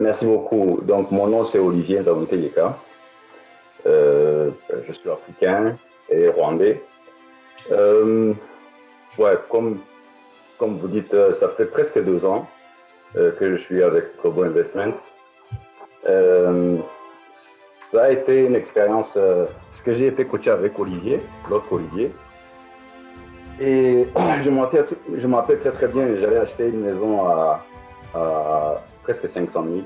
Merci beaucoup. Donc, mon nom, c'est Olivier Ndamuteyeka. Euh, je suis africain et rwandais. Euh, ouais, comme, comme vous dites, euh, ça fait presque deux ans que je suis avec Kobo Investment. Ça a été une expérience, parce que j'ai été coaché avec Olivier, l'autre Olivier. Et je me rappelle très très bien, j'allais acheter une maison à, à presque 500 000.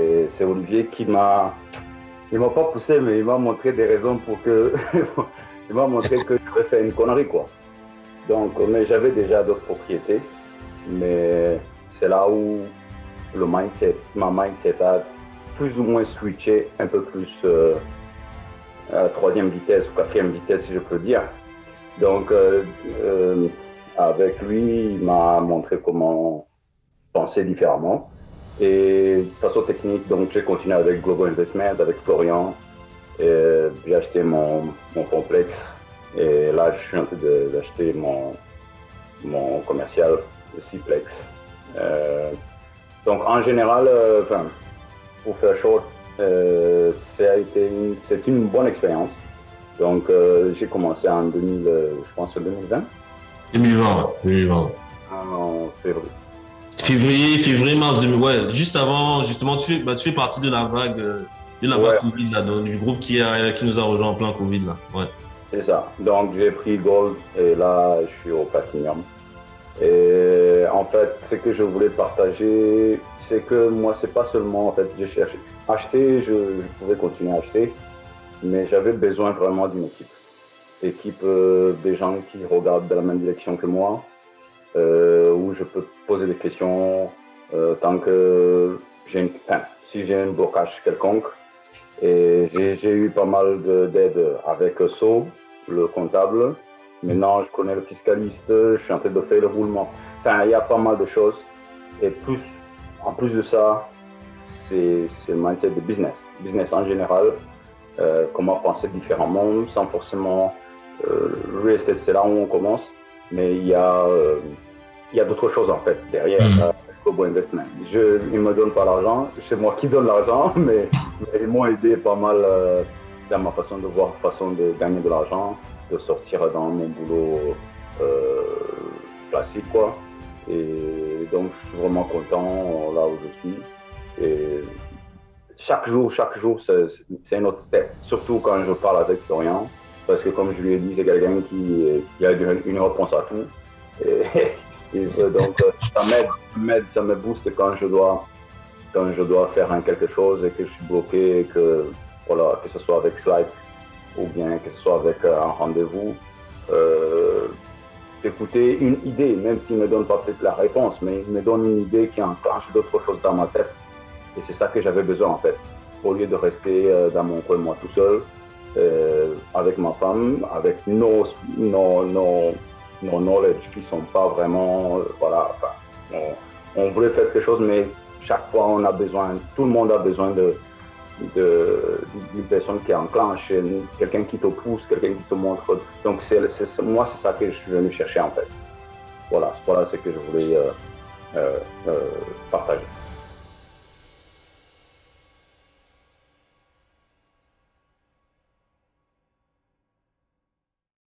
Et c'est Olivier qui m'a, il m'a pas poussé, mais il m'a montré des raisons pour que, il m'a montré que je devais faire une connerie quoi. Donc, mais j'avais déjà d'autres propriétés, mais c'est là où le mindset, ma mindset a plus ou moins switché un peu plus euh, à troisième vitesse ou quatrième vitesse, si je peux dire. Donc, euh, euh, avec lui, il m'a montré comment penser différemment. Et de façon technique, donc j'ai continué avec Global Investment, avec Florian. J'ai acheté mon, mon complexe. Et là, je suis en train de- d'acheter mon, mon commercial, le Ciplex. Euh, donc, en général, euh, pour faire short, euh, c'est une bonne expérience. Donc, euh, j'ai commencé en 2000, euh, je pense en 2020, 2020, 2020. en février. Février, février, mars 2000, ouais, juste avant, justement, tu fais, bah, tu fais partie de la vague, euh, de la vague Ouais. Covid, là, donc, du groupe qui, a, qui nous a rejoint en plein Covid, là. Ouais. C'est ça. Donc, j'ai pris Gold et là, je suis au Platinum. Et en fait, ce que je voulais partager, c'est que moi, c'est pas seulement, en fait, j'ai cherché. Acheter, je, je pouvais continuer à acheter, mais j'avais besoin vraiment d'une équipe. Équipe euh, des gens qui regardent dans la même direction que moi, euh, je peux poser des questions euh, tant que j'ai une, enfin, si j'ai un blocage quelconque. Et j'ai eu pas mal de- d'aide avec So, le comptable. Maintenant, je connais le fiscaliste, je suis en train de faire le roulement. Enfin, il y a pas mal de choses. Et plus, en plus de ça, c'est le mindset de business. Business en général, euh, comment penser différemment, sans forcément... Euh, le real estate, c'est là où on commence. Mais il y a, il y a d'autres choses, en fait, derrière. Mhm. euh, Kobo Investment. Je, ils ne me donnent pas l'argent, c'est moi qui donne l'argent, mais, mais ils m'ont aidé pas mal euh, dans ma façon de voir, façon de gagner de l'argent, de sortir dans mon boulot euh, classique, quoi. Et donc, je suis vraiment content là où je suis. Et chaque jour, chaque jour, c'est un autre step. Surtout quand je parle avec Florian, parce que comme je lui ai dit, c'est quelqu'un qui, qui a une une réponse à tout. Et, euh, donc, euh, ça m'aide, ça me booste quand je dois, quand je dois faire quelque chose et que je suis bloqué, que, voilà, que ce soit avec Slack ou bien que ce soit avec euh, un rendez-vous. Euh, une idée, même s'il ne me donne pas peut-être la réponse, mais il me donne une idée qui enclenche d'autres choses dans ma tête. Et c'est ça que j'avais besoin en fait. Au lieu de rester dans mon coin, moi tout seul, avec ma femme, avec nos, nos, nos, nos knowledge qui sont pas vraiment, euh, voilà, enfin, on, voulait faire quelque chose, mais chaque fois on a besoin, tout le monde a besoin de, d'une personne qui enclenche, quelqu'un qui te pousse, quelqu'un qui te montre. Donc c'est, moi, c'est ça que je suis venu chercher en fait. Voilà, voilà ce que je voulais euh, euh, partager.